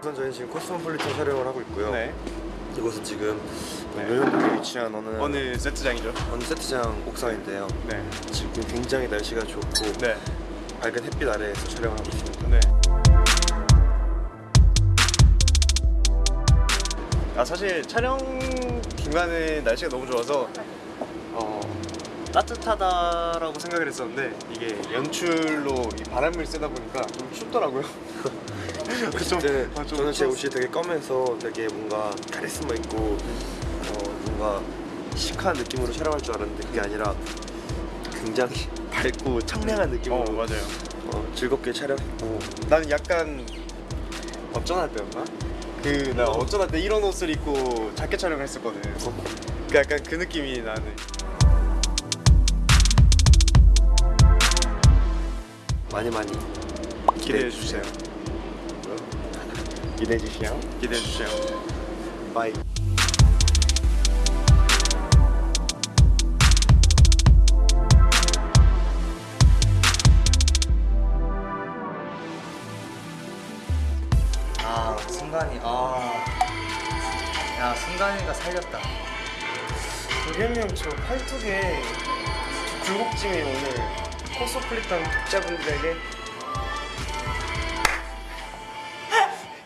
우선 저희는 지금 코스모폴리탄 촬영을 하고 있고요. 네. 이곳은 지금 네. 요현동에 위치한 어느 어느 세트장이죠? 어느 세트장 옥상인데요. 네. 지금 굉장히 날씨가 좋고 네. 밝은 햇빛 아래에서 촬영을 하고 있습니다. 아 사실 촬영 중간에 날씨가 너무 좋아서 어, 따뜻하다라고 생각을 했었는데 이게 연출로 이 바람을 쐬다 보니까 좀 춥더라고요. 좀- 네, 아, 좀 저는 제. 옷이 되게 검해서 되게 뭔가 카리스마 있고 어, 뭔가 시크한 느낌으로 촬영할 줄 알았는데 그게 아니라 굉장히 밝고 청량한 느낌으로 어 맞아요. 어, 즐겁게 촬영했고 나는 약간 어쩌나 때였나? 그 나 어쩌나 때 이런 옷을 입고 자켓 촬영을 했었거든. 그 약간 그 느낌이 나는. 많이 많이 기대해 주세요. 기대해 주시요. 기대해 주세요. 바이. 아 순간이 아야 순간이가 살렸다. 도겸이 형저 팔뚝에 굴곡짐이 오늘 코스플릿한 독자분들에게.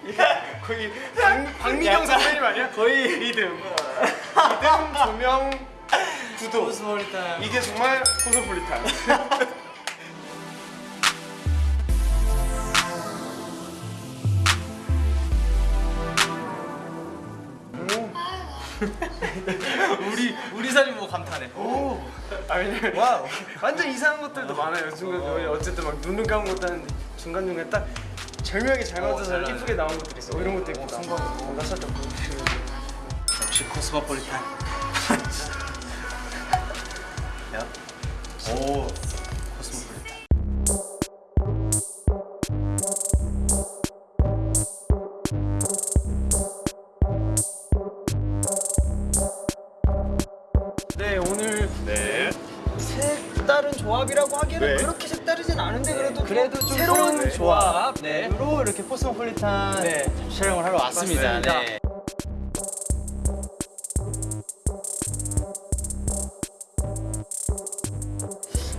거의 박, 박미경 선배님 아니야? 거의 리듬 리듬 조명 구도. 코스모리탄 이게 정말 코스플릿한 우리 우리 사진 보고 감탄해. 오! 아, 왜냐면 와우. 완전 이상한 것들도 많아요. 중간 어. 어쨌든 막 눈을 감은 것도 하는데 중간 중간 딱 절묘하게 잘 맞아서 잘 나네. 이쁘게 나온 것들이 있어. 어, 이런 것도 있고 순간. 나 살짝 보여주시면 역시 코스모폴리탄. 야. 오 색다른 조합이라고 하기에는 네. 그렇게 색다르진 않은데 그래도 그래도 좀 새로운 새로운 조합 네. 으로 이렇게 코스모폴리탄 네 촬영을 하러 왔습니다. 네.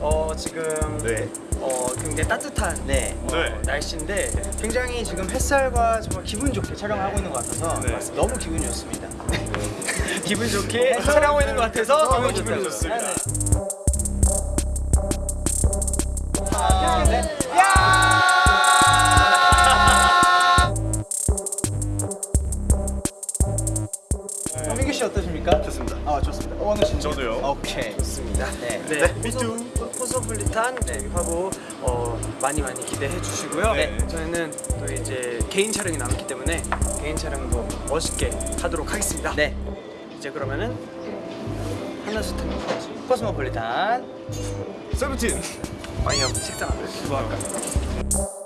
어 지금 네. 어 굉장히 따뜻한 네. 어, 네. 날씨인데 굉장히 지금 햇살과 정말 기분 좋게 촬영을 하고 있는 것 같아서 네. 너무 기분이 좋습니다. 기분 좋게 촬영하고 있는 것 같아서 너무 기분이 좋습니다. 민규 씨 어떠십니까? 좋습니다. 아 좋습니다. 어, 오늘 진짜 저도요. 오케이 좋습니다. 네. 네, 포소, 포소플리탄 네, 화보 어, 많이 많이 기대해 주시고요. 네. 저희는 또 이제 개인 촬영이 남았기 때문에 개인 촬영도 멋있게 하도록 하겠습니다. 네. 이제 그러면은 한라수 타는 코스모폴리탄 세븐틴. 방영 식당 안에 뭐 할까?